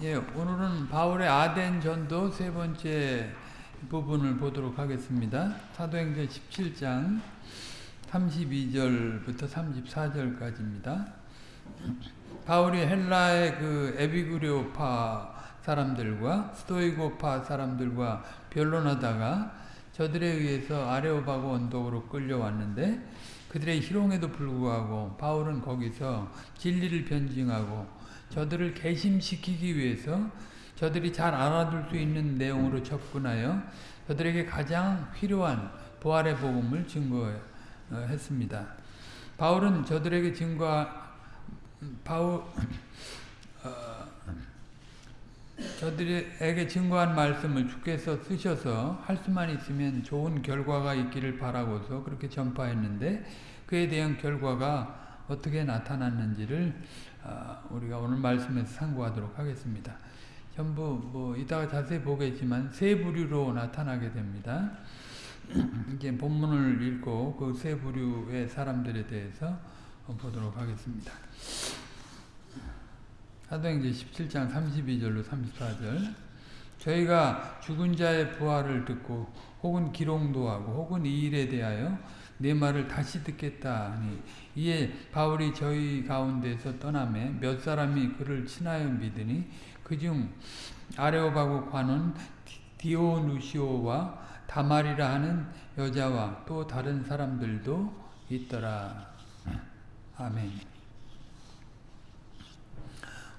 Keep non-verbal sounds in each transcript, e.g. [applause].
예, 오늘은 바울의 아덴 전도 세 번째 부분을 보도록 하겠습니다. 사도행전 17장 32절부터 34절까지입니다. 바울이 헬라의 그 에비구리오파 사람들과 스토이고파 사람들과 변론하다가 저들에 의해서 아레오바고 언덕으로 끌려왔는데 그들의 희롱에도 불구하고 바울은 거기서 진리를 변증하고 저들을 개심시키기 위해서 저들이 잘 알아둘 수 있는 내용으로 접근하여 저들에게 가장 필요한 부활의 복음을 증거했습니다. 바울은 저들에게 증거 바울 어, 저들에게 증거한 말씀을 주께서 쓰셔서 할 수만 있으면 좋은 결과가 있기를 바라고서 그렇게 전파했는데 그에 대한 결과가 어떻게 나타났는지를 아, 우리가 오늘 말씀에서 상고하도록 하겠습니다. 전부 뭐 이따가 자세히 보겠지만 세 부류로 나타나게 됩니다. [clears throat] 이제 본문을 읽고 그 세 부류의 사람들에 대해서 보도록 하겠습니다. 사도행전 17장 32절로 34절 저희가 죽은 자의 부활을 듣고 혹은 기롱도 하고 혹은 이 일에 대하여 내 말을 다시 듣겠다 하니 이에 바울이 저희 가운데서 떠남에 몇 사람이 그를 친하여 믿으니 그중 아레오바고 관원 디오누시오와 다말이라 하는 여자와 또 다른 사람들도 있더라. 아멘.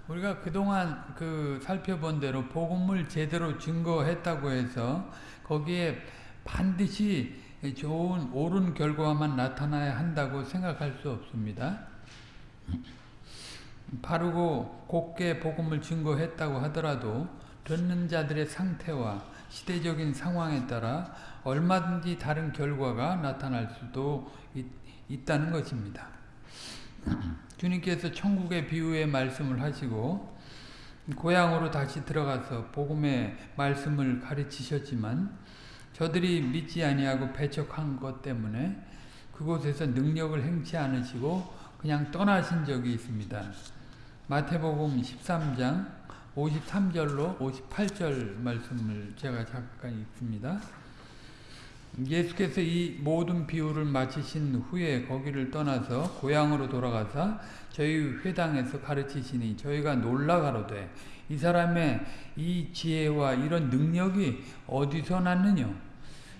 우리가 그동안 그 살펴본 대로 복음을 제대로 증거했다고 해서 거기에 반드시 좋은 옳은 결과만 나타나야 한다고 생각할 수 없습니다. 바르고 곱게 복음을 증거했다고 하더라도 듣는 자들의 상태와 시대적인 상황에 따라 얼마든지 다른 결과가 나타날 수도 있, 있다는 것입니다. 주님께서 천국의 비유의 말씀을 하시고 고향으로 다시 들어가서 복음의 말씀을 가르치셨지만 저들이 믿지 아니하고 배척한 것 때문에 그곳에서 능력을 행치 않으시고 그냥 떠나신 적이 있습니다. 마태복음 13장 53절로 58절 말씀을 제가 잠깐 읽습니다. 예수께서 이 모든 비유를 마치신 후에 거기를 떠나서 고향으로 돌아가사 저희 회당에서 가르치시니 저희가 놀라 가로되 이 사람의 이 지혜와 이런 능력이 어디서 났느냐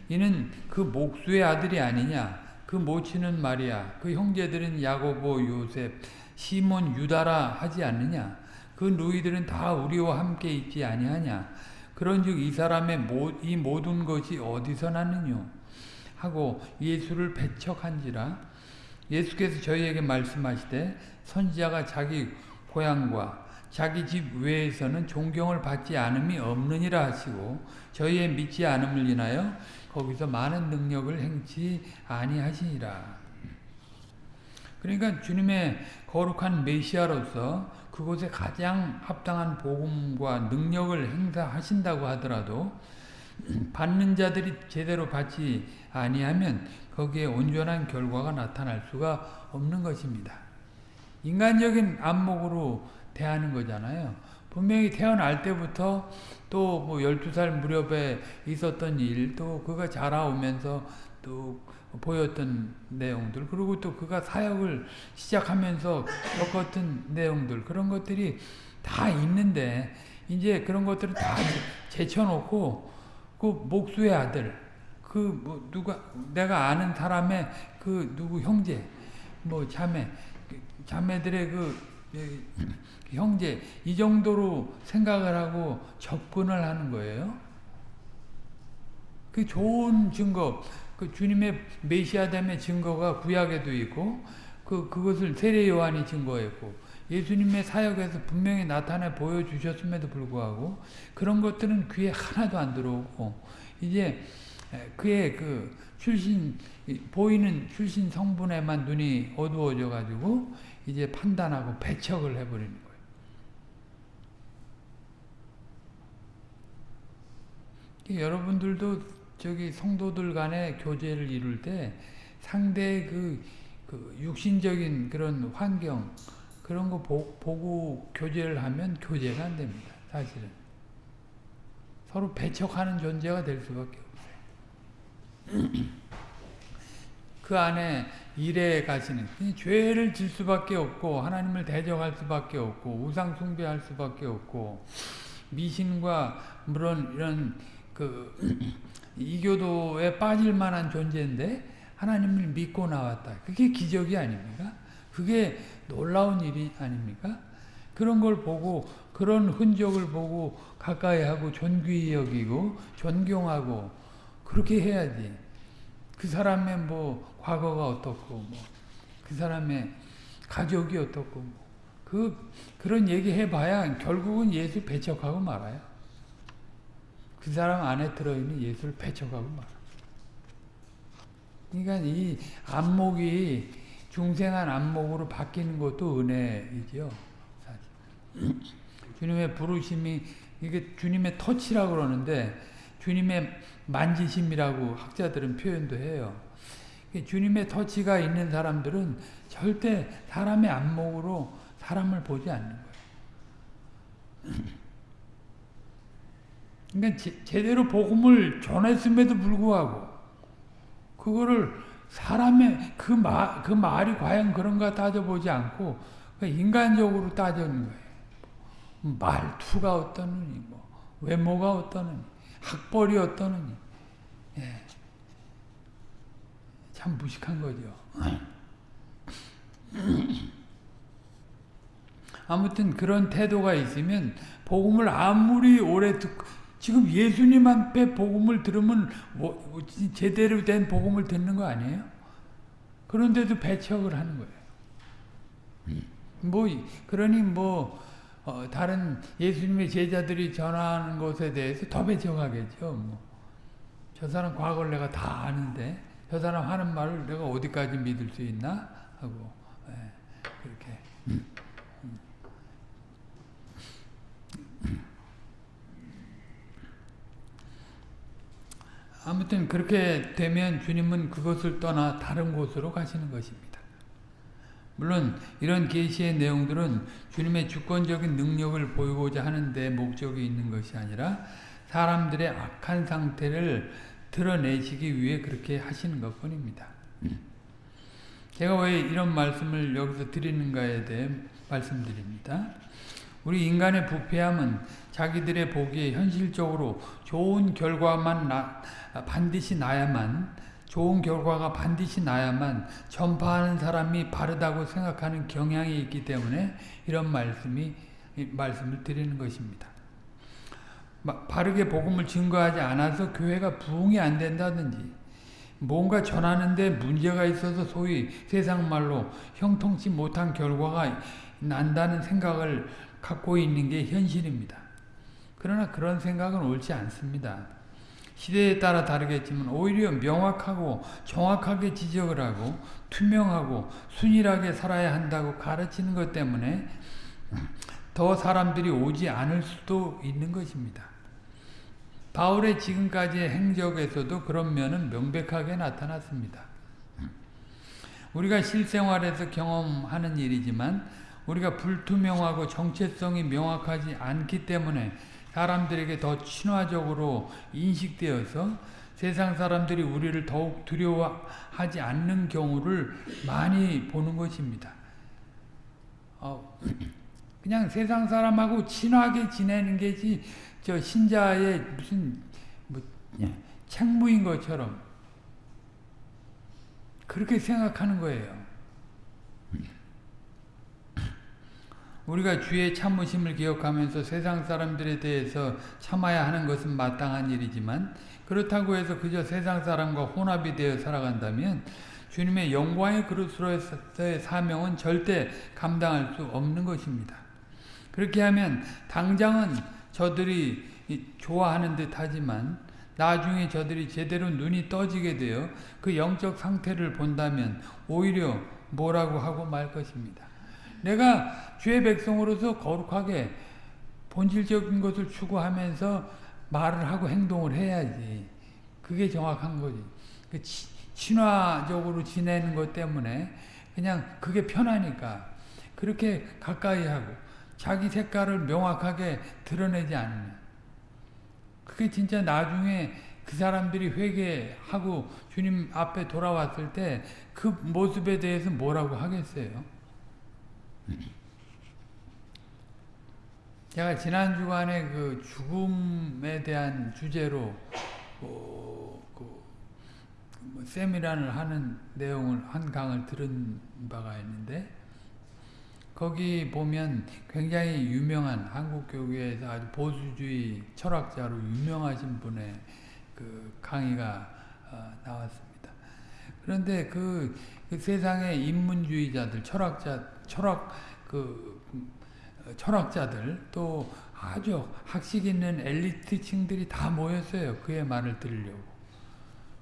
이는 그 목수의 아들이 아니냐? 그 모치는 마리아 그 형제들은 야고보 요셉 시몬 유다라 하지 않느냐? 그 누이들은 다 우리와 함께 있지 아니하냐? 그런즉 이 사람의 이 모든 것이 어디서 났느냐 하고 예수를 배척한지라. 예수께서 저희에게 말씀하시되 선지자가 자기 고향과 자기 집 외에서는 존경을 받지 않음이 없느니라 하시고 저희의 믿지 않음을 인하여 거기서 많은 능력을 행치 아니하시니라. 그러니까 주님의 거룩한 메시아로서 그곳에 가장 합당한 복음과 능력을 행사하신다고 하더라도 받는 자들이 제대로 받지 아니하면 거기에 온전한 결과가 나타날 수가 없는 것입니다. 인간적인 안목으로 대하는 거잖아요. 분명히 태어날 때부터 또 뭐 12살 무렵에 있었던 일, 또 그가 자라오면서 또 보였던 내용들, 그리고 또 그가 사역을 시작하면서 겪었던 내용들, 그런 것들이 다 있는데, 이제 그런 것들을 다 제쳐놓고, 그 목수의 아들, 그 뭐 누가, 내가 아는 사람의 그 누구 형제, 뭐 자매, 자매들의 그 형제 이 정도로 생각을 하고 접근을 하는 거예요. 그 좋은 증거, 그 주님의 메시아됨의 증거가 구약에도 있고 그 그것을 세례 요한이 증거했고 예수님의 사역에서 분명히 나타내 보여주셨음에도 불구하고 그런 것들은 귀에 하나도 안 들어오고 이제 그의 그 출신 보이는 출신 성분에만 눈이 어두워져 가지고 이제 판단하고 배척을 해버리는 거예요. 여러분들도 저기 성도들 간의 교제를 이룰 때 상대의 그, 그 육신적인 그런 환경 그런 거 보, 보고 교제를 하면 교제가 안 됩니다. 사실은. 서로 배척하는 존재가 될 수밖에 없어요. [clears throat] 그 안에 일에 가시는 죄를 질 수밖에 없고 하나님을 대적할 수밖에 없고 우상 숭배할 수밖에 없고 미신과 물론 이런 그 이교도에 빠질 만한 존재인데 하나님을 믿고 나왔다. 그게 기적이 아닙니까? 그게 놀라운 일이 아닙니까? 그런 걸 보고 그런 흔적을 보고 가까이 하고 존귀히 여기고 존경하고 그렇게 해야지. 그 사람의 뭐 과거가 어떻고 뭐 그 사람의 가족이 어떻고 뭐 그 그런 얘기 해봐야 결국은 예수 배척하고 말아요. 그 사람 안에 들어있는 예수를 배척하고 말아. 그러니까 이 안목이 중생한 안목으로 바뀌는 것도 은혜이죠. 사실. 주님의 부르심이 이게 주님의 터치라고 그러는데 주님의 만지심이라고 학자들은 표현도 해요. 주님의 터치가 있는 사람들은 절대 사람의 안목으로 사람을 보지 않는 거예요. 그러니까 제, 제대로 복음을 전했음에도 불구하고 그거를 사람의 그, 말, 그 말이 과연 그런가 따져보지 않고 인간적으로 따지는 거예요. 말투가 어떠느니, 뭐, 외모가 어떠느니, 학벌이 어떠느니. 예. 참 무식한 거죠. 아무튼 그런 태도가 있으면 복음을 아무리 오래 듣고 지금 예수님 앞에 복음을 들으면 뭐, 제대로 된 복음을 듣는 거 아니에요? 그런데도 배척을 하는 거예요. 뭐 그러니 뭐 어, 다른 예수님의 제자들이 전하는 것에 대해서 더 배척하겠죠. 뭐. 저 사람 과거를 내가 다 아는데 저 사람 하는 말을 내가 어디까지 믿을 수 있나 하고 예, 그렇게. 아무튼 그렇게 되면 주님은 그것을 떠나 다른 곳으로 가시는 것입니다. 물론 이런 계시의 내용들은 주님의 주권적인 능력을 보이고자 하는데 목적이 있는 것이 아니라 사람들의 악한 상태를 드러내시기 위해 그렇게 하시는 것 뿐입니다. 제가 왜 이런 말씀을 여기서 드리는가에 대해 말씀드립니다. 우리 인간의 부패함은 자기들의 보기에 현실적으로 좋은 결과만 나, 반드시 나야만 좋은 결과가 반드시 나야만 전파하는 사람이 바르다고 생각하는 경향이 있기 때문에 이런 말씀이 말씀을 드리는 것입니다. 바르게 복음을 증거하지 않아서 교회가 부흥이 안 된다든지 뭔가 전하는데 문제가 있어서 소위 세상 말로 형통치 못한 결과가 난다는 생각을 갖고 있는 게 현실입니다. 그러나 그런 생각은 옳지 않습니다. 시대에 따라 다르겠지만 오히려 명확하고 정확하게 지적을 하고 투명하고 순일하게 살아야 한다고 가르치는 것 때문에 더 사람들이 오지 않을 수도 있는 것입니다. 바울의 지금까지의 행적에서도 그런 면은 명백하게 나타났습니다. 우리가 실생활에서 경험하는 일이지만 우리가 불투명하고 정체성이 명확하지 않기 때문에 사람들에게 더 친화적으로 인식되어서 세상 사람들이 우리를 더욱 두려워하지 않는 경우를 많이 보는 것입니다. 어, 그냥 세상 사람하고 친하게 지내는 게지 저 신자의 무슨 뭐 책무인 것처럼 그렇게 생각하는 거예요. 우리가 주의 참으심을 기억하면서 세상 사람들에 대해서 참아야 하는 것은 마땅한 일이지만 그렇다고 해서 그저 세상 사람과 혼합이 되어 살아간다면 주님의 영광의 그릇으로서의 사명은 절대 감당할 수 없는 것입니다. 그렇게 하면 당장은 저들이 좋아하는 듯 하지만 나중에 저들이 제대로 눈이 떠지게 되어 그 영적 상태를 본다면 오히려 뭐라고 하고 말 것입니다. 내가 주의 백성으로서 거룩하게 본질적인 것을 추구하면서 말을 하고 행동을 해야지. 그게 정확한 거지. 그 친화적으로 지내는 것 때문에 그냥 그게 편하니까 그렇게 가까이 하고 자기 색깔을 명확하게 드러내지 않으면 그게 진짜 나중에 그 사람들이 회개하고 주님 앞에 돌아왔을 때 그 모습에 대해서 뭐라고 하겠어요? 제가 지난 주간에 그 죽음에 대한 주제로 어, 그 세미나를 하는 내용을 한 강을 들은 바가 있는데 거기 보면 굉장히 유명한 한국 교회에서 아주 보수주의 철학자로 유명하신 분의 그 강의가 어, 나왔습니다. 그런데 그, 그 세상의 인문주의자들, 철학자, 철학 그 철학자들 또 아주 학식 있는 엘리트층들이 다 모였어요. 그의 말을 들으려고.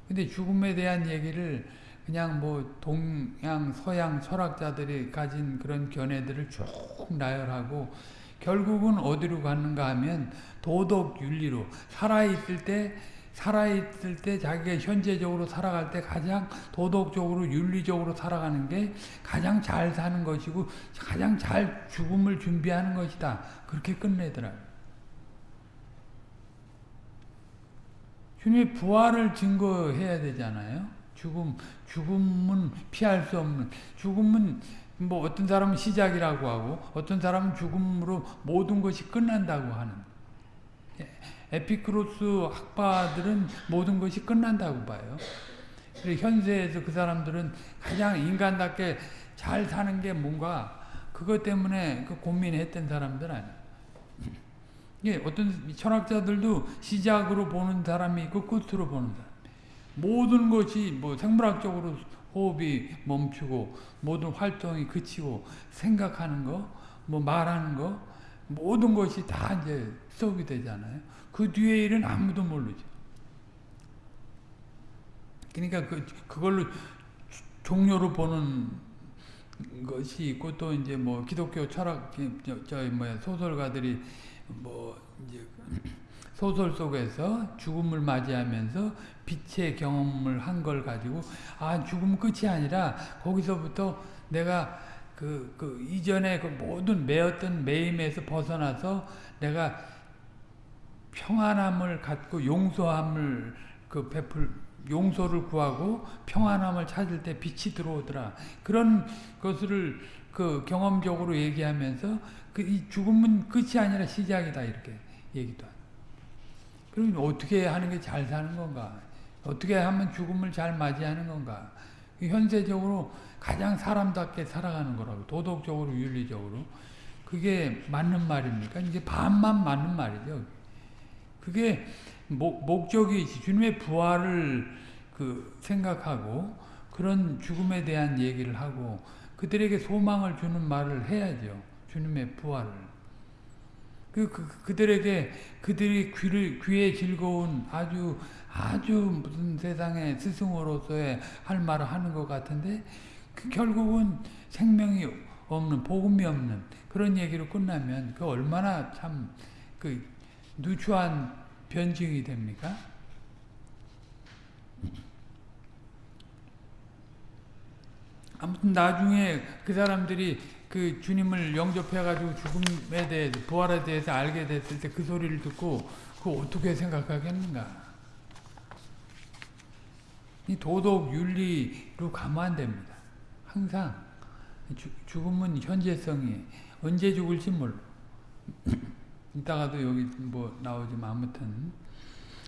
근데 죽음에 대한 얘기를 그냥 뭐 동양 서양 철학자들이 가진 그런 견해들을 쭉 나열하고 결국은 어디로 갔는가 하면 도덕 윤리로 살아있을 때 살아있을 때 자기가 현재적으로 살아갈 때 가장 도덕적으로 윤리적으로 살아가는 게 가장 잘 사는 것이고 가장 잘 죽음을 준비하는 것이다. 그렇게 끝내더라고요. 주님의 부활을 증거해야 되잖아요. 죽음, 죽음은 피할 수 없는, 죽음은 뭐 어떤 사람은 시작이라고 하고 어떤 사람은 죽음으로 모든 것이 끝난다고 하는 에피크로스 학파들은 모든 것이 끝난다고 봐요. 현세에서 그 사람들은 가장 인간답게 잘 사는 게 뭔가 그것 때문에 그 고민했던 사람들 아니에요. 예, 어떤 철학자들도 시작으로 보는 사람이 있고 끝으로 보는 사람. 모든 것이 뭐 생물학적으로 호흡이 멈추고 모든 활동이 그치고 생각하는 거, 뭐 말하는 거 모든 것이 다 이제 수업이 되잖아요. 그 뒤에 일은 아무도 모르죠. 그러니까 그, 그걸로 종료로 보는 것이 있고 또 이제 뭐 기독교 철학, 저, 저 뭐야, 소설가들이 뭐 이제 소설 속에서 죽음을 맞이하면서 빛의 경험을 한 걸 가지고 아 죽음 끝이 아니라 거기서부터 내가 그, 그 이전에 그 모든 매였던 매임에서 벗어나서 내가 평안함을 갖고 용서함을 그 베풀 용서를 구하고 평안함을 찾을 때 빛이 들어오더라. 그런 것을 그 경험적으로 얘기하면서 그이 죽음은 끝이 아니라 시작이다 이렇게 얘기도 하. 그럼 어떻게 하는 게 잘 사는 건가? 어떻게 하면 죽음을 잘 맞이하는 건가? 현세적으로 가장 사람답게 살아가는 거라고 도덕적으로 윤리적으로 그게 맞는 말입니까? 이제 반만 맞는 말이죠. 그게 목, 목적이 주님의 부활을 그 생각하고 그런 죽음에 대한 얘기를 하고 그들에게 소망을 주는 말을 해야죠. 주님의 부활을. 그, 그, 그들에게 그들이 귀를, 귀에 즐거운 아주 아주 무슨 세상의 스승으로서의 할 말을 하는 것 같은데 그 결국은 생명이 없는 복음이 없는 그런 얘기로 끝나면 그 얼마나 참 그 누추한 변증이 됩니까? 아무튼 나중에 그 사람들이 그 주님을 영접해가지고 죽음에 대해서 부활에 대해서 알게 됐을 때 그 소리를 듣고 그 어떻게 생각하겠는가? 이 도덕 윤리로 가면 안 됩니다. 항상 주, 죽음은 현재성이 언제 죽을지 몰라. [laughs] 이따가도 여기 뭐 나오지만 아무튼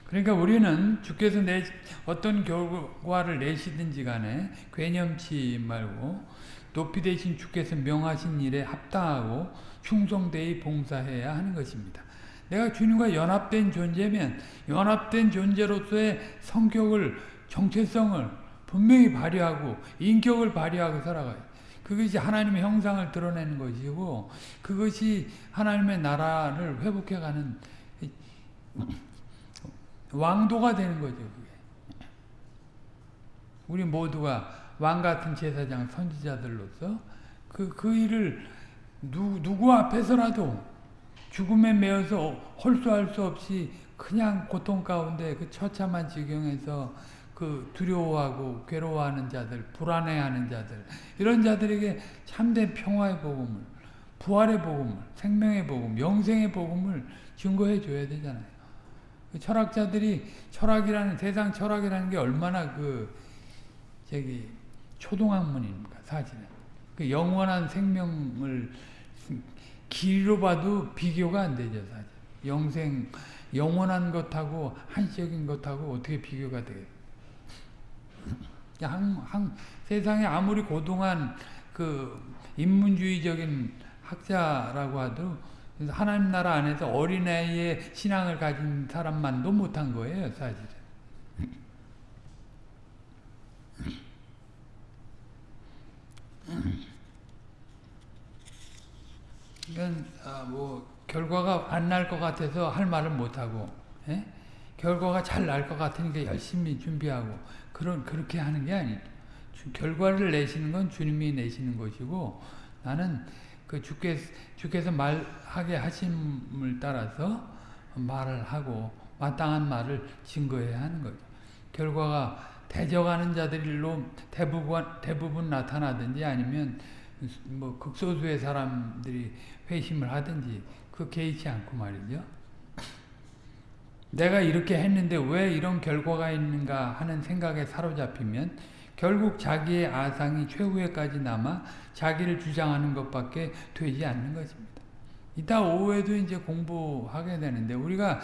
그러니까 우리는 주께서 내 어떤 결과를 내시든지 간에 괴념치 말고 높이 되신 주께서 명하신 일에 합당하고 충성되이 봉사해야 하는 것입니다. 내가 주님과 연합된 존재면 연합된 존재로서의 성격을 정체성을 분명히 발휘하고 인격을 발휘하고 살아가요. 그것이 하나님의 형상을 드러내는 것이고 그것이 하나님의 나라를 회복해가는 왕도가 되는 거죠. 그게. 우리 모두가 왕 같은 제사장 선지자들로서 그, 그 일을 누, 누구 앞에서라도 죽음에 매어서 홀수할 수 없이 그냥 고통 가운데 그 처참한 지경에서 그 두려워하고 괴로워하는 자들, 불안해하는 자들 이런 자들에게 참된 평화의 복음을 부활의 복음을, 생명의 복음, 영생의 복음을 증거해 줘야 되잖아요. 그 철학자들이 철학이라는 세상 철학이라는 게 얼마나 그 저기 초등학문입니까 사실은 그 영원한 생명을 길이로 봐도 비교가 안 되죠 사실 영생 영원한 것하고 한시적인 것하고 어떻게 비교가 돼요? 한, 한, 세상에 아무리 고등한 그 인문주의적인 학자라고 하도 하나님 나라 안에서 어린아이의 신앙을 가진 사람만도 못한 거예요, 사실은. 이건 아, 뭐 결과가 안 날 것 같아서 할 말은 못하고 예? 결과가 잘 날 것 같으니까 열심히 준비하고 그런 그렇게 하는 게 아니죠. 결과를 내시는 건 주님이 내시는 것이고 나는 그 주께서, 주께서 말하게 하심을 따라서 말을 하고 마땅한 말을 증거해야 하는 거죠. 결과가 대적하는 자들로 대부분 대부분 나타나든지 아니면 뭐 극소수의 사람들이 회심을 하든지 그 개의치 않고 말이죠. 내가 이렇게 했는데 왜 이런 결과가 있는가 하는 생각에 사로잡히면 결국 자기의 아상이 최후에까지 남아 자기를 주장하는 것밖에 되지 않는 것입니다. 이따 오후에도 이제 공부하게 되는데 우리가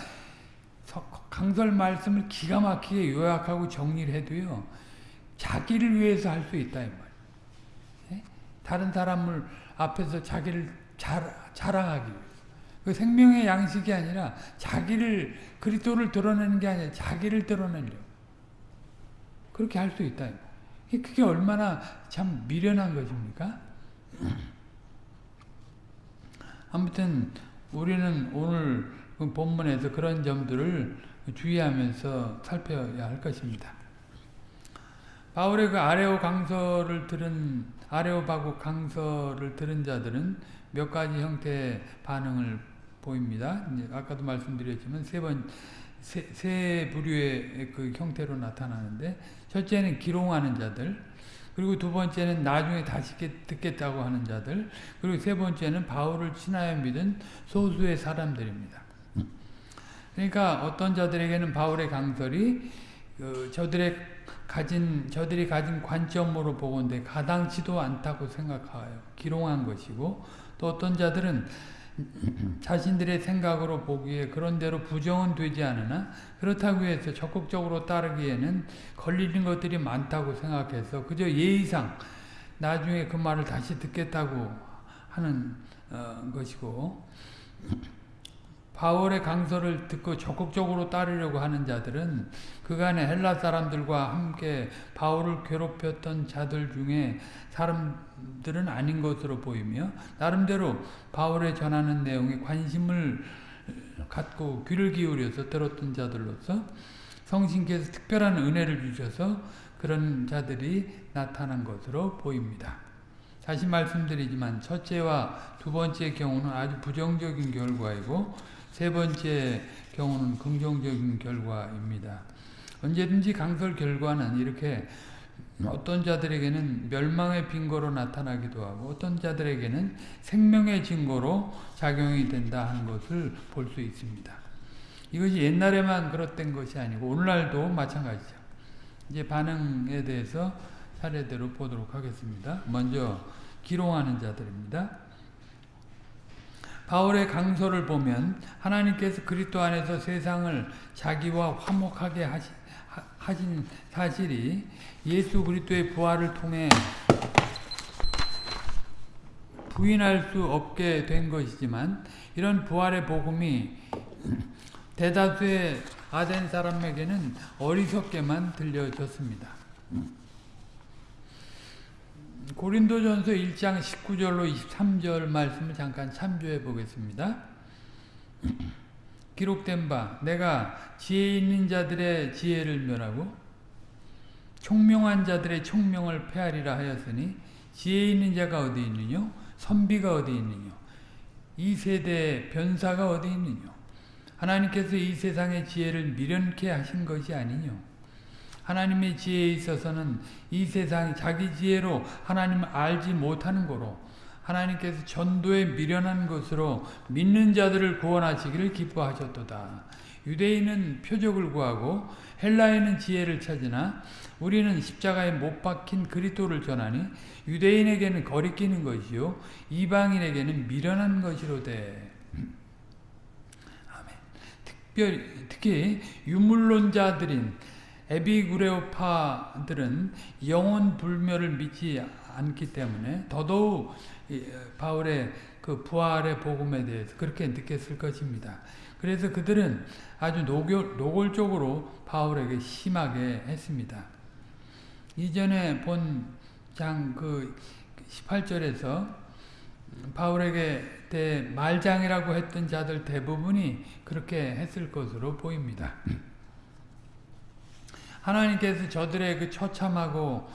강설 말씀을 기가 막히게 요약하고 정리를 해도요. 자기를 위해서 할 수 있다 이 말. 예? 다른 사람을 앞에서 자기를 자, 자랑하기 위해서. 그 생명의 양식이 아니라 자기를 그리스도를 드러내는 게 아니라 자기를 드러내려. 그렇게 할 수 있다. 그게 얼마나 참 미련한 것입니까? [clears throat] 아무튼 우리는 오늘 그 본문에서 그런 점들을 주의하면서 살펴야 할 것입니다. 바울의 그 아레오 강서를 들은 아레오바고 강서를 들은 자들은 몇 가지 형태의 반응을 보입니다. 아까도 말씀드렸지만 세 번, 세, 세 부류의 그 형태로 나타나는데, 첫째는 기롱하는 자들, 그리고 두 번째는 나중에 다시 듣겠다고 하는 자들, 그리고 세 번째는 바울을 친하여 믿은 소수의 사람들입니다. 그러니까 어떤 자들에게는 바울의 강설이 그 저들의 가진 저들이 가진 관점으로 보건대 가당치도 않다고 생각하여 기롱한 것이고 또 어떤 자들은 자신들의 생각으로 보기에 그런대로 부정은 되지 않으나 그렇다고 해서 적극적으로 따르기에는 걸리는 것들이 많다고 생각해서 그저 예의상 나중에 그 말을 다시 듣겠다고 하는 어, 것이고 바울의 강서를 듣고 적극적으로 따르려고 하는 자들은 그간의 헬라 사람들과 함께 바울을 괴롭혔던 자들 중에 사람들은 아닌 것으로 보이며 나름대로 바울의 전하는 내용에 관심을 갖고 귀를 기울여서 들었던 자들로서 성신께서 특별한 은혜를 주셔서 그런 자들이 나타난 것으로 보입니다. 다시 말씀드리지만 첫째와 두 번째 경우는 아주 부정적인 결과이고 세 번째 경우는 긍정적인 결과입니다. 언제든지 강설 결과는 이렇게 어떤 자들에게는 멸망의 빈거로 나타나기도 하고 어떤 자들에게는 생명의 증거로 작용이 된다 하는 것을 볼 수 있습니다. 이것이 옛날에만 그렇던 것이 아니고 오늘날도 마찬가지죠. 이제 반응에 대해서 차례대로 보도록 하겠습니다. 먼저 기롱하는 자들입니다. 바울의 강서를 보면 하나님께서 그리스도 안에서 세상을 자기와 화목하게 하신, 하신 사실이 예수 그리스도의 부활을 통해 부인할 수 없게 된 것이지만 이런 부활의 복음이 대다수의 아덴 사람에게는 어리석게만 들려졌습니다. 고린도전서 1장 19절로 23절 말씀을 잠깐 참조해 보겠습니다. [clears throat] 기록된 바 내가 지혜 있는 자들의 지혜를 멸하고 총명한 자들의 총명을 폐하리라 하였으니 지혜 있는 자가 어디 있느냐 선비가 어디 있느냐 이 세대의 변사가 어디 있느냐 하나님께서 이 세상의 지혜를 미련케 하신 것이 아니냐 하나님의 지혜에 있어서는 이 세상이 자기 지혜로 하나님을 알지 못하는 거로 하나님께서 전도에 미련한 것으로 믿는 자들을 구원하시기를 기뻐하셨도다. 유대인은 표적을 구하고 헬라인은 지혜를 찾으나 우리는 십자가에 못 박힌 그리스도를 전하니 유대인에게는 거리끼는 것이요 이방인에게는 미련한 것이로되. 특별히 특히 유물론자들인 에비구레오파들은 영혼 불멸을 믿지 않기 때문에 더더욱 바울의 그 부활의 복음에 대해서 그렇게 느꼈을 것입니다. 그래서 그들은 아주 노골, 노골적으로 바울에게 심하게 했습니다. 이전에 본 장 그 18절에서 바울에게 대 말장이라고 했던 자들 대부분이 그렇게 했을 것으로 보입니다. 하나님께서 저들의 그 처참하고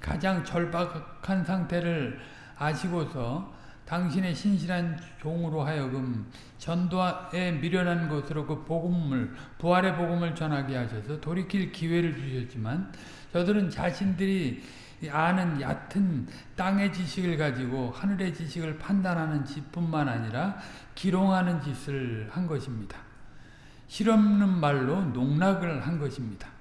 가장 절박한 상태를 아시고서 당신의 신실한 종으로 하여금 전도에 미련한 것으로 그 복음을 부활의 복음을 전하게 하셔서 돌이킬 기회를 주셨지만 저들은 자신들이 아는 얕은 땅의 지식을 가지고 하늘의 지식을 판단하는 짓뿐만 아니라 기롱하는 짓을 한 것입니다. 실없는 말로 농락을 한 것입니다.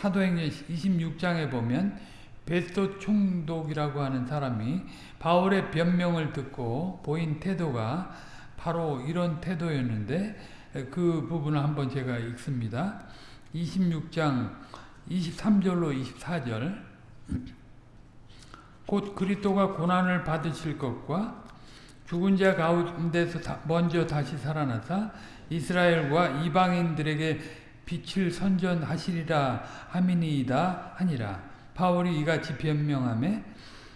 사도행전 26장에 보면 베스토 총독이라고 하는 사람이 바울의 변명을 듣고 보인 태도가 바로 이런 태도였는데 그 부분을 한번 제가 읽습니다. 26장 23절로 24절 곧 그리스도가 고난을 받으실 것과 죽은 자 가운데서 먼저 다시 살아나사 이스라엘과 이방인들에게 빛을 선전하시리라 하미니이다 하니라. 바울이 이같이 변명하며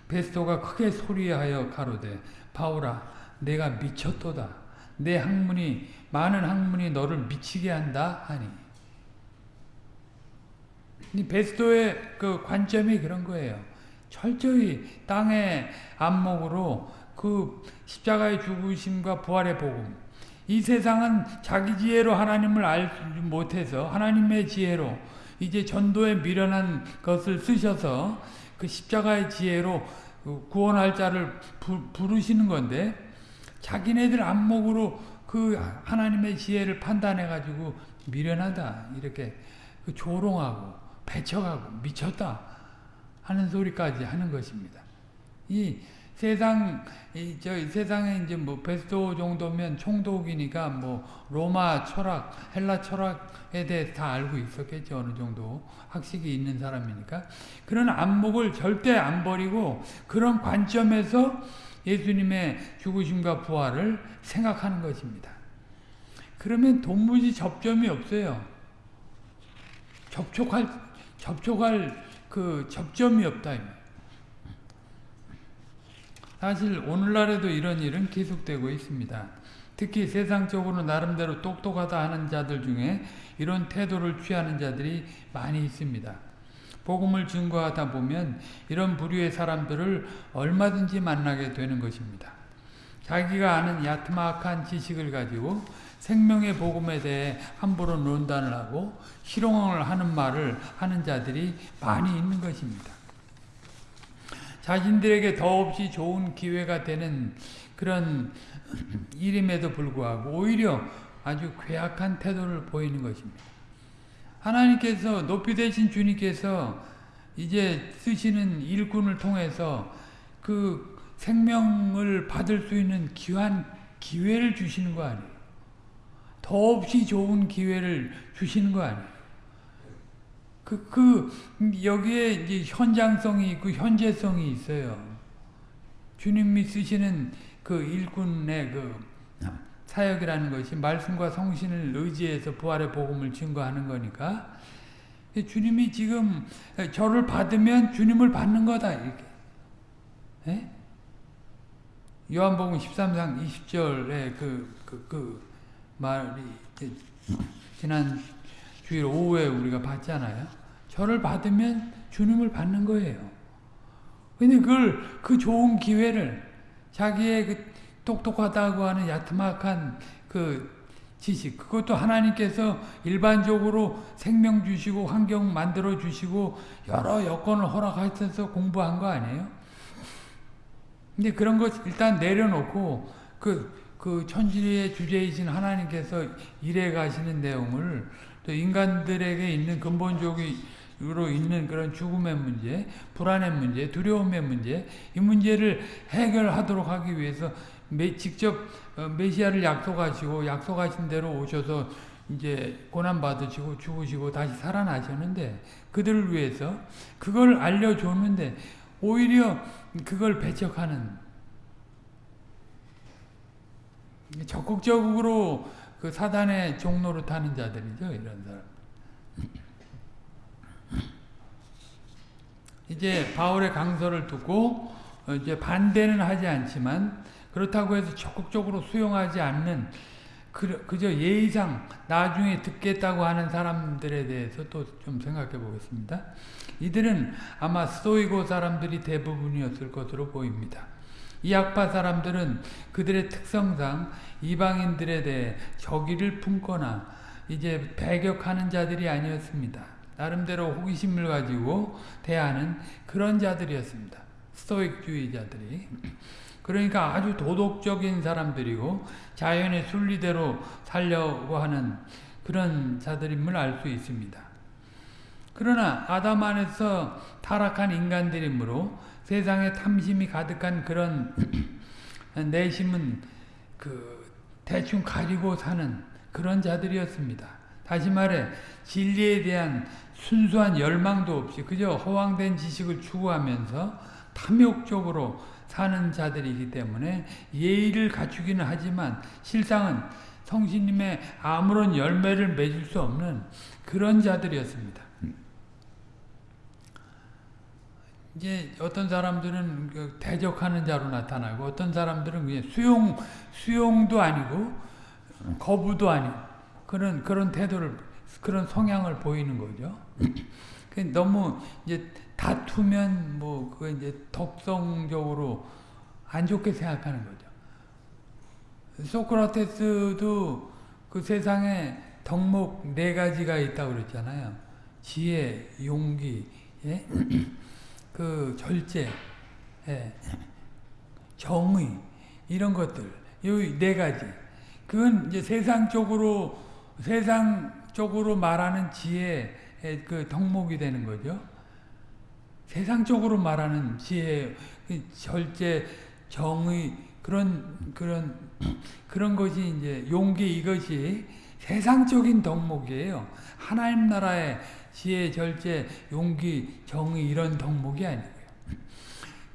베스토가 크게 소리하여 가로되 바울아 내가 미쳤도다. 내 학문이 많은 학문이 너를 미치게 한다 하니. 베스토의 그 관점이 그런 거예요. 철저히 땅의 안목으로 그 십자가의 죽으심과 부활의 복음 이 세상은 자기 지혜로 하나님을 알지 못해서 하나님의 지혜로 이제 전도에 미련한 것을 쓰셔서 그 십자가의 지혜로 구원할 자를 부르시는 건데 자기네들 안목으로 그 하나님의 지혜를 판단해 가지고 미련하다 이렇게 그 조롱하고 배척하고 미쳤다 하는 소리까지 하는 것입니다. 이 세상 저 세상에 이제 뭐 베스토 정도면 총독이니까 뭐 로마 철학, 헬라 철학에 대해 다 알고 있었겠죠 어느 정도 학식이 있는 사람이니까 그런 안목을 절대 안 버리고 그런 관점에서 예수님의 죽으심과 부활을 생각하는 것입니다. 그러면 도무지 접점이 없어요. 접촉할 접촉할 그 접점이 없다. 사실 오늘날에도 이런 일은 계속되고 있습니다. 특히 세상적으로 나름대로 똑똑하다 하는 자들 중에 이런 태도를 취하는 자들이 많이 있습니다. 복음을 증거하다 보면 이런 부류의 사람들을 얼마든지 만나게 되는 것입니다. 자기가 아는 야트막한 지식을 가지고 생명의 복음에 대해 함부로 논단을 하고 희롱을 하는 말을 하는 자들이 많이 있는 것입니다. 자신들에게 더없이 좋은 기회가 되는 그런 일임에도 불구하고 오히려 아주 괴악한 태도를 보이는 것입니다. 하나님께서 높이 되신 주님께서 이제 쓰시는 일꾼을 통해서 그 생명을 받을 수 있는 귀한 기회를 주시는 거 아니에요. 더없이 좋은 기회를 주시는 거 아니에요. 그, 그, 여기에 이제 현장성이 있고 현재성이 있어요. 주님이 쓰시는 그 일꾼의 그 사역이라는 것이 말씀과 성신을 의지해서 부활의 복음을 증거하는 거니까 주님이 지금 저를 받으면 주님을 받는 거다 이렇게. 예? 요한복음 13장 20절에 그, 그, 그 말이 지난 주일 오후에 우리가 봤잖아요. 저를 받으면 주님을 받는 거예요. 근데 그걸, 그 좋은 기회를 자기의 그 똑똑하다고 하는 야트막한 그 지식, 그것도 하나님께서 일반적으로 생명 주시고 환경 만들어 주시고 여러 여건을 허락하셔서 공부한 거 아니에요? 근데 그런 것 일단 내려놓고 그, 그 천지의 주제이신 하나님께서 일해 가시는 내용을 또 인간들에게 있는 근본적으로 있는 그런 죽음의 문제, 불안의 문제, 두려움의 문제, 이 문제를 해결하도록 하기 위해서 직접 어, 메시아를 약속하시고 약속하신 대로 오셔서 이제 고난 받으시고 죽으시고 다시 살아나셨는데 그들을 위해서 그걸 알려줬는데 오히려 그걸 배척하는 적극적으로 그 사단의 종로로 타는 자들이죠 이런 사람. 이제 바울의 강서를 듣고 이제 반대는 하지 않지만 그렇다고 해서 적극적으로 수용하지 않는 그저 예의상 나중에 듣겠다고 하는 사람들에 대해서 또 좀 생각해 보겠습니다. 이들은 아마 스토이고 사람들이 대부분이었을 것으로 보입니다. 이학파 사람들은 그들의 특성상 이방인들에 대해 적의를 품거나 이제 배격하는 자들이 아니었습니다. 나름대로 호기심을 가지고 대하는 그런 자들이었습니다. 스토익주의자들이. 그러니까 아주 도덕적인 사람들이고 자연의 순리대로 살려고 하는 그런 자들임을 알 수 있습니다. 그러나 아담 안에서 타락한 인간들이므로 세상에 탐심이 가득한 그런 [clears throat] 내심은 그 대충 가지고 사는 그런 자들이었습니다. 다시 말해 진리에 대한 순수한 열망도 없이 그저 허황된 지식을 추구하면서 탐욕적으로 사는 자들이기 때문에 예의를 갖추기는 하지만 실상은 성신님의 아무런 열매를 맺을 수 없는 그런 자들이었습니다. 이제 어떤 사람들은 그 대적하는 자로 나타나고 어떤 사람들은 그냥 수용 수용도 아니고 거부도 아니고 그런 그런 태도를 그런 성향을 보이는 거죠. 그 너무 이제 다투면 뭐 그 이제 덕성적으로 안 좋게 생각하는 거죠. 소크라테스도 그 세상에 덕목 네 가지가 있다고 그랬잖아요. 지혜, 용기, 예? 그 절제, 예. 정의 이런 것들 이 네 가지. 그건 이제 세상적으로 세상적으로 말하는 지혜 그 덕목이 되는 거죠. 세상적으로 말하는 지혜, 그 절제, 정의 그런 그런 그런 것이 이제 용기 이것이 세상적인 덕목이에요. 하나님 나라의 지혜, 절제, 용기, 정의 이런 덕목이 아니고요.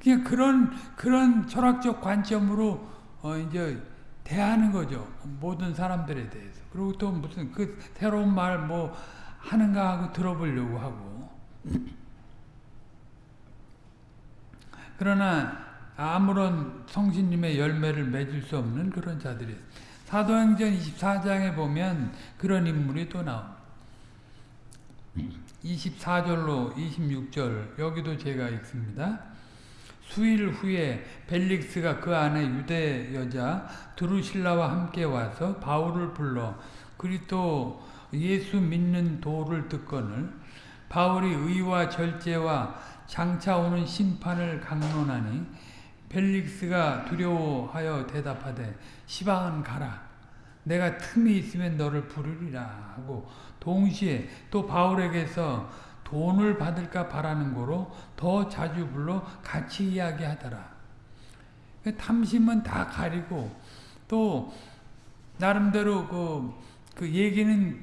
그냥 그런 그런 철학적 관점으로 어 이제 대하는 거죠. 모든 사람들에 대해서. 그리고 또 무슨 그 새로운 말 뭐 하는가 하고 들어보려고 하고. 그러나 아무런 성신님의 열매를 맺을 수 없는 그런 자들이 사도행전 24장에 보면 그런 인물이 또 나옵니다. 24절로 26절 여기도 제가 읽습니다. 수일 후에 벨릭스가 그 안에 유대 여자 드루실라와 함께 와서 바울을 불러 그리스도 예수 믿는 도를 듣거늘 바울이 의와 절제와 장차 오는 심판을 강론하니 벨릭스가 두려워하여 대답하되 시방은 가라 내가 틈이 있으면 너를 부르리라 하고 동시에 또 바울에게서 돈을 받을까 바라는 거로 더 자주 불러 같이 이야기하더라. 그 탐심은 다 가리고 또 나름대로 그, 그 얘기는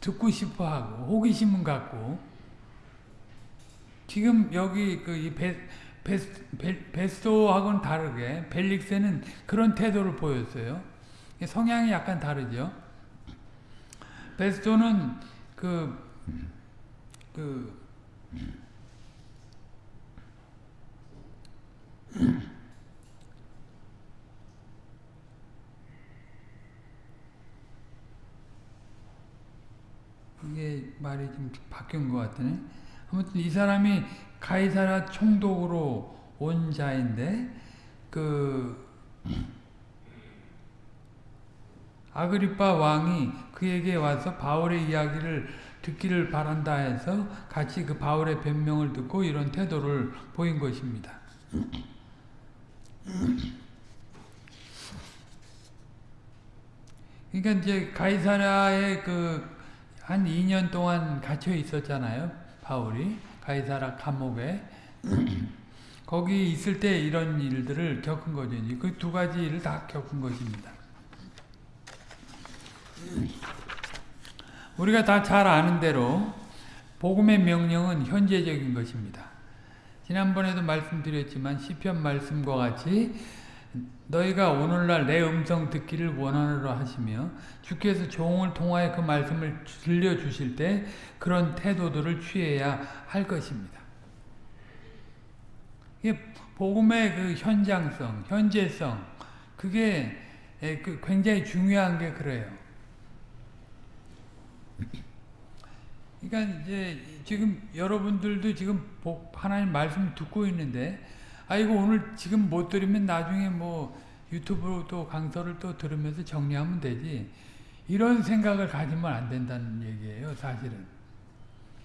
듣고 싶어 하고 호기심은 갖고 지금 여기 그 베, 베, 베스토하고는 다르게 벨릭스는 그런 태도를 보였어요. 성향이 약간 다르죠. 베스토는 그, 그, 이게 말이 좀 바뀐 것 같으네. 아무튼 이 사람이 가이사라 총독으로 온 자인데, 그, 아그리파 왕이 그에게 와서 바울의 이야기를 듣기를 바란다 해서 같이 그 바울의 변명을 듣고 이런 태도를 보인 것입니다. 그러니까 이제 가이사라에 그 한 2년 동안 갇혀 있었잖아요. 바울이 가이사라 감옥에 거기 있을 때 이런 일들을 겪은 거죠. 그 두 가지 일을 다 겪은 것입니다. 우리가 다 잘 아는 대로 복음의 명령은 현재적인 것입니다. 지난번에도 말씀드렸지만 시편 말씀과 같이 너희가 오늘날 내 음성 듣기를 원하노라 하시며 주께서 종을 통하여 그 말씀을 들려주실 때 그런 태도들을 취해야 할 것입니다. 이게 복음의 그 현장성, 현재성 그게 그 굉장히 중요한 게 그래요. 그러니까 이제 지금 여러분들도 지금 하나님 말씀 듣고 있는데 아이고 오늘 지금 못 들으면 나중에 뭐 유튜브로 또 강서를 또 들으면서 정리하면 되지. 이런 생각을 가지면 안 된다는 얘기예요 사실은.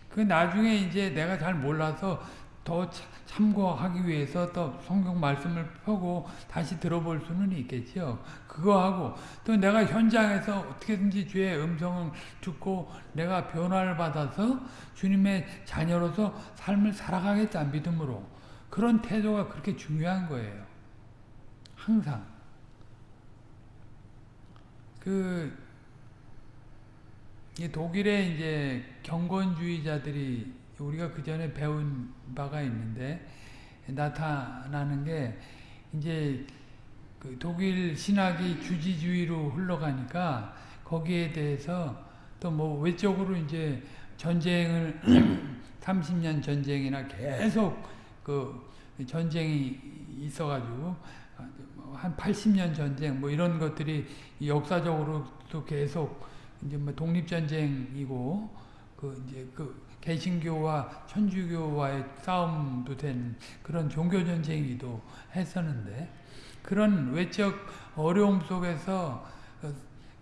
그 나중에 이제 내가 잘 몰라서 더 참고하기 위해서 또 성경 말씀을 펴고 다시 들어볼 수는 있겠죠. 그거 하고 또 내가 현장에서 어떻게든지 주의 음성을 듣고 내가 변화를 받아서 주님의 자녀로서 삶을 살아가겠다 믿음으로 그런 태도가 그렇게 중요한 거예요. 항상 그 독일의 이제 경건주의자들이 우리가 그 전에 배운 바가 있는데 나타나는 게 이제 그 독일 신학이 주지주의로 흘러가니까 거기에 대해서 또 뭐 외적으로 이제 전쟁을 [clears throat] 30년 전쟁이나 계속 그 전쟁이 있어가지고 한 80년 전쟁 뭐 이런 것들이 역사적으로도 계속 이제 뭐 독립 전쟁이고 그 이제 그 개신교와 천주교와의 싸움도 된 그런 종교전쟁이기도 했었는데 그런 외적 어려움 속에서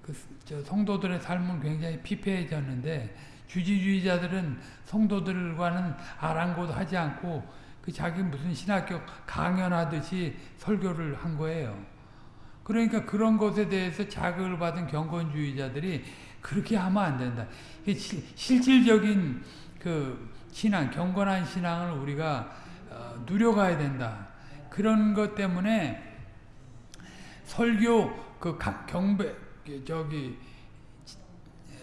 그 성도들의 삶은 굉장히 피폐해졌는데 주지주의자들은 성도들과는 아랑곳 하지 않고 그 자기 무슨 신학교 강연하듯이 설교를 한 거예요. 그러니까 그런 것에 대해서 자극을 받은 경건주의자들이 그렇게 하면 안 된다. 실질적인 그 신앙, 경건한 신앙을 우리가 어, 누려가야 된다. 그런 것 때문에 설교 그 경배 저기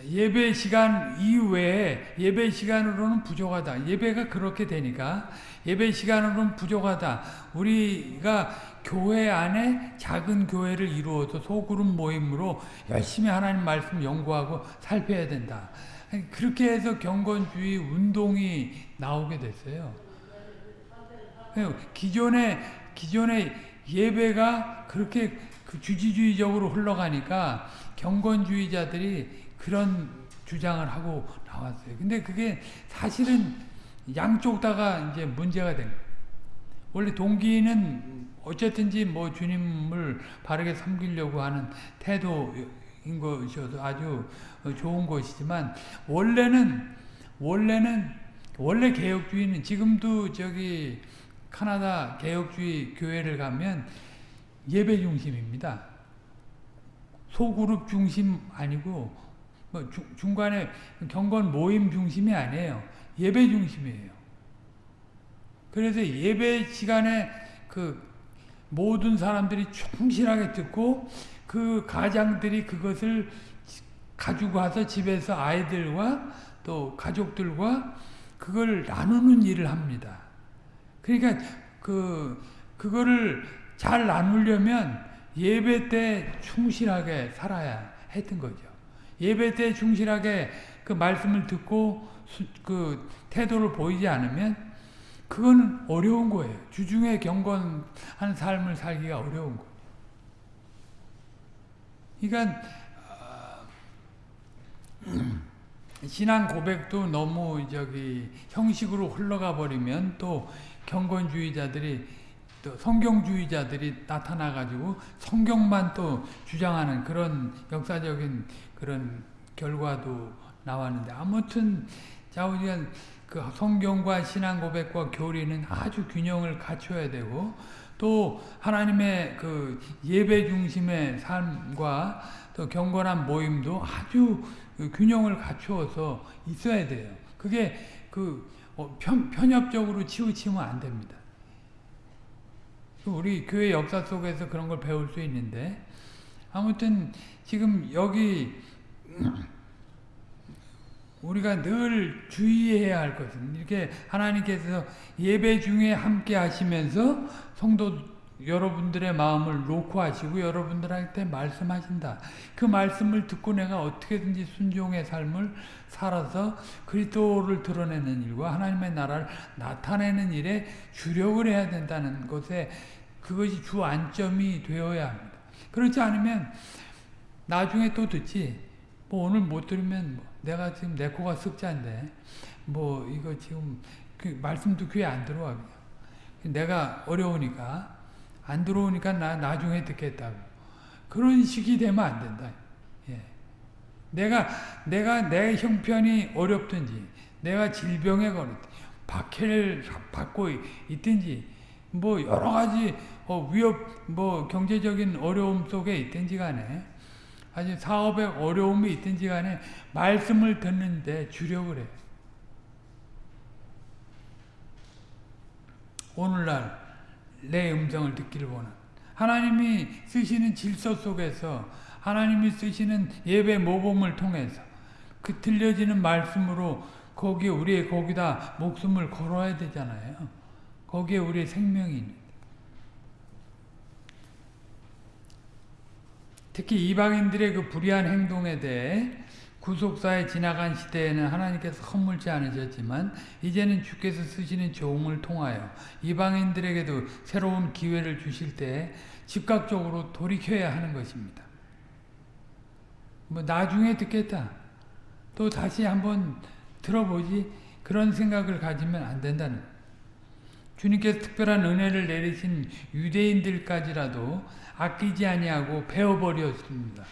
예배 시간 이외에 예배 시간으로는 부족하다. 예배가 그렇게 되니까 예배 시간으로는 부족하다. 우리가 교회 안에 작은 교회를 이루어서 소그룹 모임으로 열심히 하나님 말씀 연구하고 살펴야 된다. 그렇게 해서 경건주의 운동이 나오게 됐어요. 기존의 기존의 예배가 그렇게 그 주지주의적으로 흘러가니까 경건주의자들이 그런 주장을 하고 나왔어요. 근데 그게 사실은 양쪽 다가 이제 문제가 된 거예요. 원래 동기는 어쨌든지 뭐 주님을 바르게 섬기려고 하는 태도인 것이어서 아주 좋은 것이지만 원래는 원래는 원래 개혁주의는 지금도 저기 카나다 개혁주의 교회를 가면 예배 중심입니다. 소그룹 중심 아니고 뭐 주, 중간에 경건 모임 중심이 아니에요. 예배 중심이에요. 그래서 예배 시간에 그 모든 사람들이 충실하게 듣고 그 가장들이 그것을 가지고 와서 집에서 아이들과 또 가족들과 그걸 나누는 일을 합니다. 그러니까 그 그거를 잘 나누려면 예배 때 충실하게 살아야 했던 거죠. 예배 때 충실하게 그 말씀을 듣고 그 태도를 보이지 않으면 그건 어려운 거예요. 주중에 경건한 삶을 살기가 어려운 거예요. 그러니까 신앙 고백도 너무 저기 형식으로 흘러가 버리면 또 경건주의자들이 또 성경주의자들이 나타나 가지고 성경만 또 주장하는 그런 역사적인 그런 결과도 나왔는데 아무튼 자우지간 그 성경과 신앙 고백과 교리는 아주 균형을 갖춰야 되고 또 하나님의 그 예배 중심의 삶과 또 경건한 모임도 아주 그 균형을 갖추어서 있어야 돼요. 그게 그 어, 편, 편협적으로 치우치면 안 됩니다. 우리 교회 역사 속에서 그런 걸 배울 수 있는데 아무튼 지금 여기 [clears throat] 우리가 늘 주의해야 할 것은 이렇게 하나님께서 예배 중에 함께 하시면서 성도 여러분들의 마음을 놓고 하시고 여러분들한테 말씀하신다. 그 말씀을 듣고 내가 어떻게든지 순종의 삶을 살아서 그리스도를 드러내는 일과 하나님의 나라를 나타내는 일에 주력을 해야 된다는 것에 그것이 주 안점이 되어야 합니다. 그렇지 않으면 나중에 또 듣지. 뭐 오늘 못 들으면 뭐 내가 지금 내 코가 습자인데 뭐 이거 지금 그 말씀도 귀에 안 들어와. 내가 어려우니까 안 들어오니까 나 나중에 듣겠다고. 그런 식이 되면 안 된다. 예. 내가 내가 내 형편이 어렵든지 내가 질병에 걸렸든지 박해를 받고 있든지 뭐 여러 가지 어, 위협 뭐 경제적인 어려움 속에 있든지 간에 아주 사업에 어려움이 있든지 간에 말씀을 듣는데 주력을 해. 오늘날 내 음성을 듣기를 원한 하나님이 쓰시는 질서 속에서 하나님이 쓰시는 예배 모범을 통해서 그 들려지는 말씀으로 거기에 우리의 거기다 목숨을 걸어야 되잖아요. 거기에 우리의 생명이 있는 특히 이방인들의 그 불의한 행동에 대해 구속사에 지나간 시대에는 하나님께서 허물지 않으셨지만 이제는 주께서 쓰시는 종을 통하여 이방인들에게도 새로운 기회를 주실 때 즉각적으로 돌이켜야 하는 것입니다. 뭐 나중에 듣겠다. 또 다시 한번 들어보지 그런 생각을 가지면 안 된다는 주님께서 특별한 은혜를 내리신 유대인들까지라도 아끼지 아니하고 베어버렸습니다.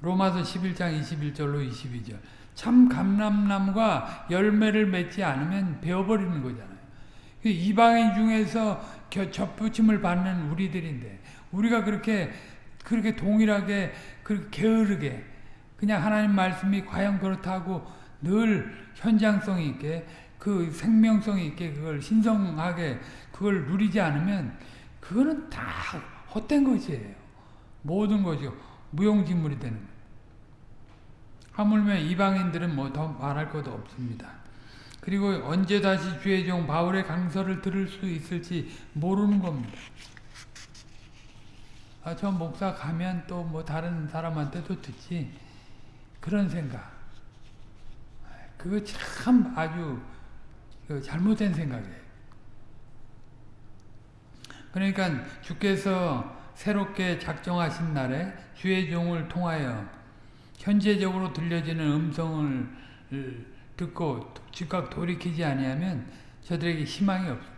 로마서 11장 21절로 22절 참 감람나무가 열매를 맺지 않으면 베어버리는 거잖아요. 그 이방인 중에서 접붙임을 받는 우리들인데 우리가 그렇게 그렇게 동일하게 그렇게 게으르게 그냥 하나님 말씀이 과연 그렇다고 늘 현장성 있게 그 생명성 있게 그걸 신성하게 그걸 누리지 않으면 그거는 다 헛된 것이에요. 모든 것이 무용지물이 되는. 하물며 이방인들은 뭐 더 말할 것도 없습니다. 그리고 언제 다시 주의 종 바울의 강서를 들을 수 있을지 모르는 겁니다. 아, 저 목사 가면 또 뭐 다른 사람한테도 듣지. 그런 생각. 그거 참 아주 그 잘못된 생각이에요. 그러니까 주께서 새롭게 작정하신 날에 주의 종을 통하여 현재적으로 들려지는 음성을 듣고 즉각 돌이키지 아니하면 저들에게 희망이 없습니다.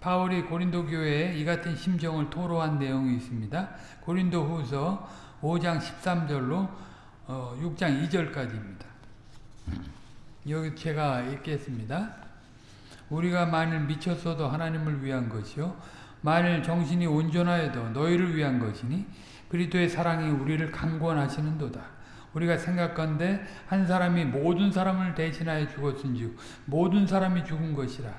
바울이 고린도 교회에 이 같은 심정을 토로한 내용이 있습니다. 고린도 후서 5장 13절로 6장 2절까지입니다. 여기 제가 읽겠습니다. 우리가 만일 미쳤어도 하나님을 위한 것이요 만일 정신이 온전하여도 너희를 위한 것이니 그리스도의 사랑이 우리를 강권하시는도다. 우리가 생각건대 한 사람이 모든 사람을 대신하여 죽었은즉 모든 사람이 죽은 것이라.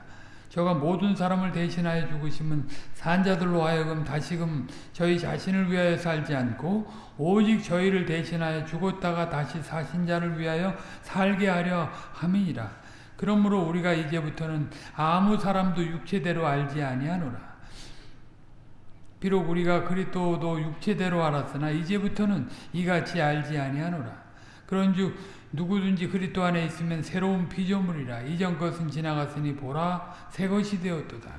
저가 모든 사람을 대신하여 죽으심은 산자들로 하여금 다시금 저희 자신을 위하여 살지 않고 오직 저희를 대신하여 죽었다가 다시 사신 자를 위하여 살게 하려 함이니라. 그러므로 우리가 이제부터는 아무 사람도 육체대로 알지 아니하노라. 비록 우리가 그리스도도 육체대로 알았으나 이제부터는 이같이 알지 아니하노라. 그런즉 누구든지 그리스도 안에 있으면 새로운 피조물이라 이전 것은 지나갔으니 보라 새 것이 되었도다.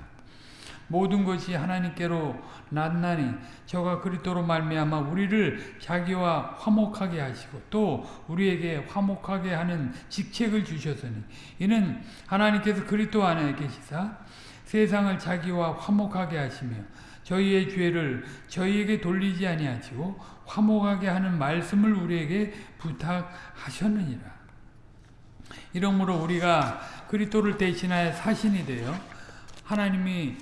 모든 것이 하나님께로 났나니 저가 그리스도로 말미암아 우리를 자기와 화목하게 하시고 또 우리에게 화목하게 하는 직책을 주셨으니 이는 하나님께서 그리스도 안에 계시사 세상을 자기와 화목하게 하시며 저희의 죄를 저희에게 돌리지 아니하시고 화목하게 하는 말씀을 우리에게 부탁하셨느니라. 이러므로 우리가 그리스도를 대신하여 사신이 되어 하나님이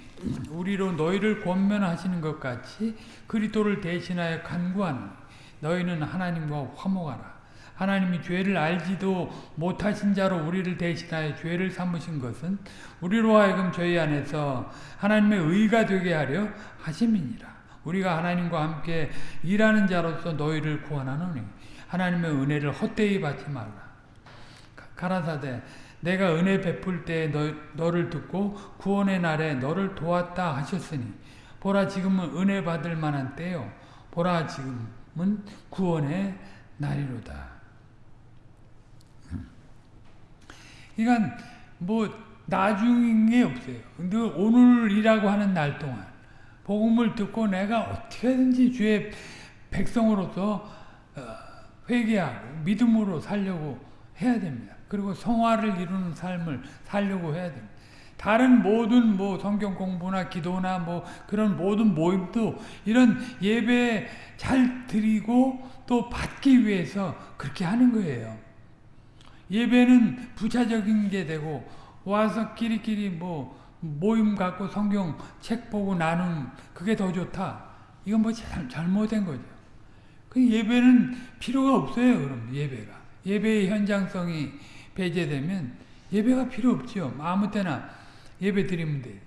우리로 너희를 권면하시는 것 같이 그리스도를 대신하여 간구하는 너희는 하나님과 화목하라. 하나님이 죄를 알지도 못하신 자로 우리를 대신하여 죄를 삼으신 것은 우리로 하여금 저희 안에서 하나님의 의가 되게 하려 하심이니라. 우리가 하나님과 함께 일하는 자로서 너희를 구원하노니 하나님의 은혜를 헛되이 받지 말라. 가라사대 내가 은혜 베풀 때 너, 너를 듣고 구원의 날에 너를 도왔다 하셨으니 보라 지금은 은혜 받을 만한 때요 보라 지금은 구원의 날이로다. 그러니까 뭐 나중에 없어요. 근데 오늘이라고 하는 날 동안 복음을 듣고 내가 어떻게든지 주의 백성으로서 회개하고 믿음으로 살려고 해야 됩니다. 그리고 성화를 이루는 삶을 살려고 해야 됩니다. 다른 모든 뭐 성경 공부나 기도나 뭐 그런 모든 모임도 이런 예배 잘 드리고 또 받기 위해서 그렇게 하는 거예요. 예배는 부차적인 게 되고 와서 끼리끼리 뭐 모임 갖고 성경 책 보고 나눈 그게 더 좋다. 이건 뭐 잘, 잘못된 거죠. 그 예배는 필요가 없어요. 그럼 예배가 예배의 현장성이 배제되면 예배가 필요 없죠. 아무 때나 예배 드리면 돼.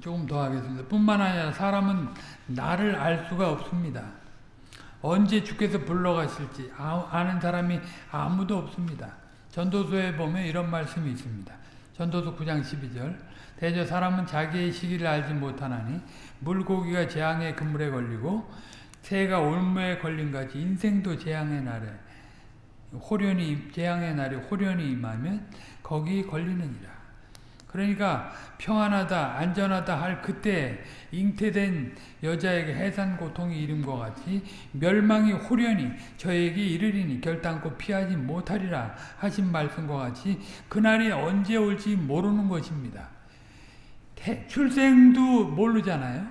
조금 더 하겠습니다. 뿐만 아니라 사람은 나를 알 수가 없습니다. 언제 주께서 불러가실지 아는 사람이 아무도 없습니다. 전도서에 보면 이런 말씀이 있습니다. 전도서 9장 12절 대저 사람은 자기의 시기를 알지 못하나니 물고기가 재앙의 그물에 걸리고 새가 올무에 걸린 같이 인생도 재앙의 날에 호련이 재앙의 날에 호련이 임하면 거기 걸리느니라. 그러니까 평안하다 안전하다 할 그때 잉태된 여자에게 해산 고통이 이름과 같이 멸망이 호련히 저에게 이르리니 결단코 피하지 못하리라 하신 말씀과 같이 그날이 언제 올지 모르는 것입니다. 출생도 모르잖아요.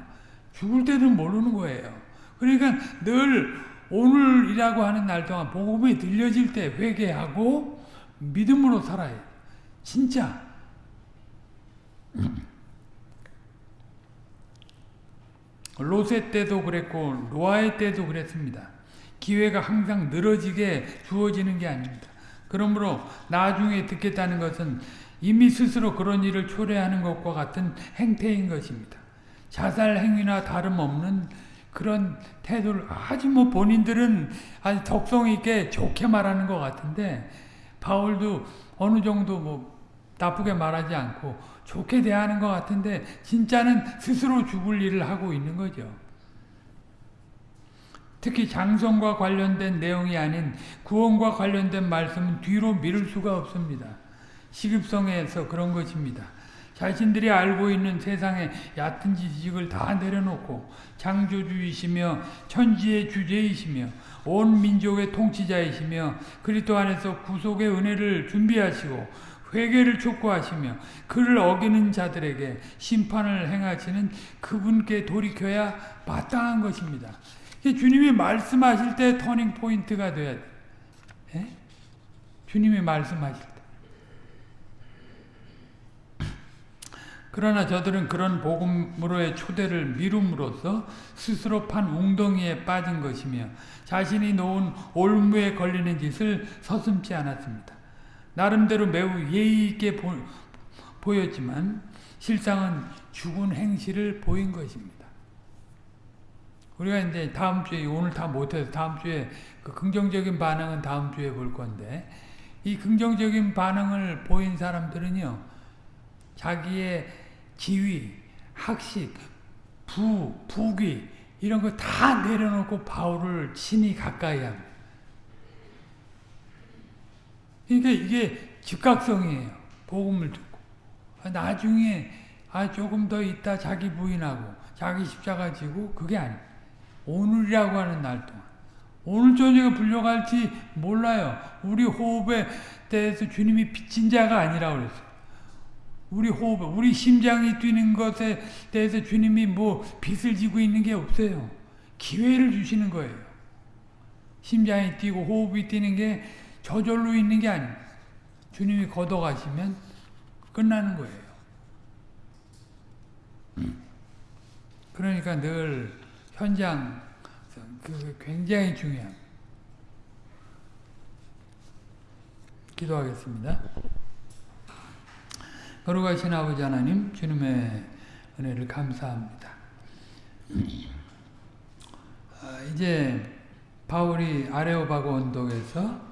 죽을 때도 모르는 거예요. 그러니까 늘 오늘이라고 하는 날 동안 복음이 들려질 때 회개하고 믿음으로 살아요. 진짜. 로세 때도 그랬고 노아의 때도 그랬습니다. 기회가 항상 늘어지게 주어지는 게 아닙니다. 그러므로 나중에 듣겠다는 것은 이미 스스로 그런 일을 초래하는 것과 같은 행태인 것입니다. 자살 행위나 다름없는 그런 태도를 아주 뭐 본인들은 아주 덕성 있게 좋게 말하는 것 같은데 바울도 어느 정도 뭐 나쁘게 말하지 않고 좋게 대하는 것 같은데 진짜는 스스로 죽을 일을 하고 있는 거죠. 특히 장성과 관련된 내용이 아닌 구원과 관련된 말씀은 뒤로 미룰 수가 없습니다. 시급성에서 그런 것입니다. 자신들이 알고 있는 세상의 얕은 지식을 다 내려놓고 창조주이시며 천지의 주제이시며 온 민족의 통치자이시며 그리스도 안에서 구속의 은혜를 준비하시고 회개를 촉구하시며 그를 어기는 자들에게 심판을 행하시는 그분께 돌이켜야 마땅한 것입니다. 주님이 말씀하실 때 터닝 포인트가 돼야 돼. 예? 주님이 말씀하실 때. 그러나 저들은 그런 복음으로의 초대를 미룸으로써 스스로 판 웅덩이에 빠진 것이며 자신이 놓은 올무에 걸리는 짓을 서슴지 않았습니다. 나름대로 매우 예의 있게 보, 보였지만 실상은 죽은 행실을 보인 것입니다. 우리가 이제 다음 주에 오늘 다 못해서 다음 주에 그 긍정적인 반응은 다음 주에 볼 건데 이 긍정적인 반응을 보인 사람들은요 자기의 지위, 학식, 부, 부귀 이런 거 다 내려놓고 바울을 친히 가까이 합니다. 그러니까 이게 즉각성이에요. 복음을 듣고. 나중에 아 조금 더 있다 자기 부인하고 자기 십자가 지고 그게 아니에요. 오늘이라고 하는 날 동안. 오늘 저녁에 불려갈지 몰라요. 우리 호흡에 대해서 주님이 빚진 자가 아니라고 그랬어요. 우리 호흡, 우리 심장이 뛰는 것에 대해서 주님이 뭐 빚을 지고 있는 게 없어요. 기회를 주시는 거예요. 심장이 뛰고 호흡이 뛰는 게 저절로 있는 게 아닙니다. 주님이 걷어가시면 끝나는 거예요. 그러니까 늘 현장 그 굉장히 중요합니다. 기도하겠습니다. 거룩하신 아버지 하나님 주님의 은혜를 감사합니다. 아, 이제 바울이 아레오바고 언덕에서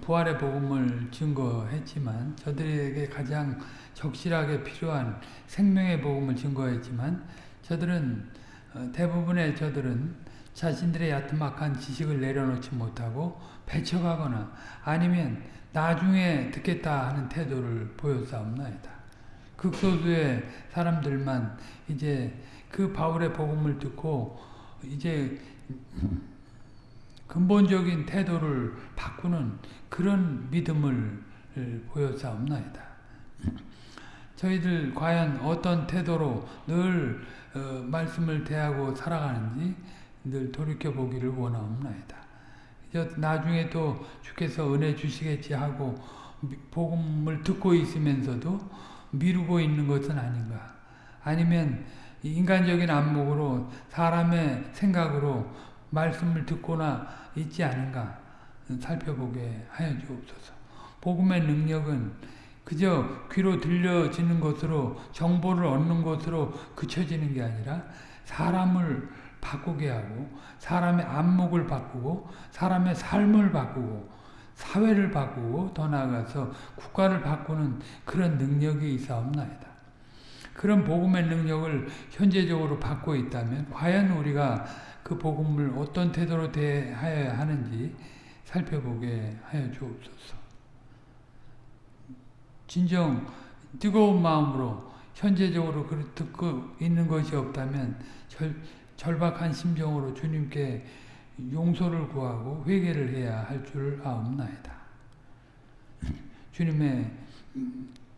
부활의 복음을 증거했지만 저들에게 가장 적실하게 필요한 생명의 복음을 증거했지만 저들은 어, 대부분의 저들은 자신들의 야트막한 지식을 내려놓지 못하고 배척하거나 아니면 나중에 듣겠다 하는 태도를 보였사옵나이다. 극소수의 사람들만 이제 그 바울의 복음을 듣고 이제 근본적인 태도를 바꾸는 그런 믿음을 보였사옵나이다. 저희들 과연 어떤 태도로 늘 어, 말씀을 대하고 살아가는지 늘 돌이켜보기를 원하옵나이다. 나중에 또 주께서 은혜 주시겠지 하고 복음을 듣고 있으면서도 미루고 있는 것은 아닌가. 아니면 인간적인 안목으로 사람의 생각으로 말씀을 듣거나 있지 않은가 살펴보게 하여 주옵소서. 복음의 능력은 그저 귀로 들려지는 것으로 정보를 얻는 것으로 그쳐지는 게 아니라 사람을 바꾸게 하고 사람의 안목을 바꾸고 사람의 삶을 바꾸고 사회를 바꾸고 더 나아가서 국가를 바꾸는 그런 능력이 있사옵나이다. 그런 복음의 능력을 현재적으로 받고 있다면 과연 우리가 그 복음을 어떤 태도로 대해야 하는지 살펴보게 하여 주옵소서. 진정 뜨거운 마음으로 현재적으로 듣고 있는 것이 없다면 절, 절박한 심정으로 주님께 용서를 구하고 회개를 해야 할 줄 아옵나이다. [laughs] 주님의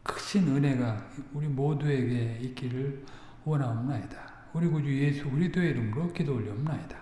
크신 은혜가 우리 모두에게 있기를 원하옵나이다. 우리 구주 예수 그리스도의 이름으로 기도 올려옵나이다.